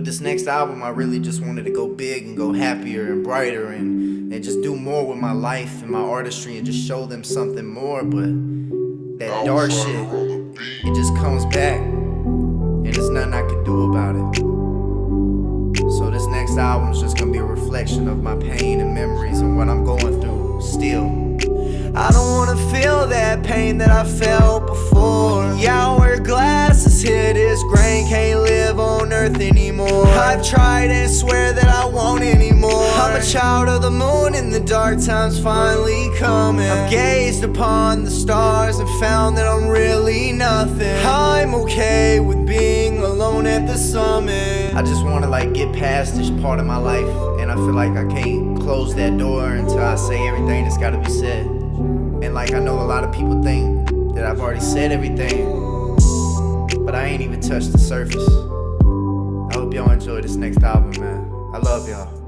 with this next album, I really just wanted to go big and go happier and brighter and, and just do more with my life and my artistry and just show them something more. But that dark shit, it just comes back and there's nothing I can do about it. So this next album's just gonna be a reflection of my pain and memories and what I'm going through still. I don't wanna feel that pain that I felt before. Earth anymore. I've tried and swear that I won't anymore. I'm a child of the moon, and the dark time's finally coming. I've gazed upon the stars and found that I'm really nothing. I'm okay with being alone at the summit. I just wanna like get past this part of my life and I feel like I can't close that door until I say everything that's gotta be said. And like I know a lot of people think that I've already said everything, but I ain't even touched the surface. Hope y'all enjoy this next album, man. I love y'all.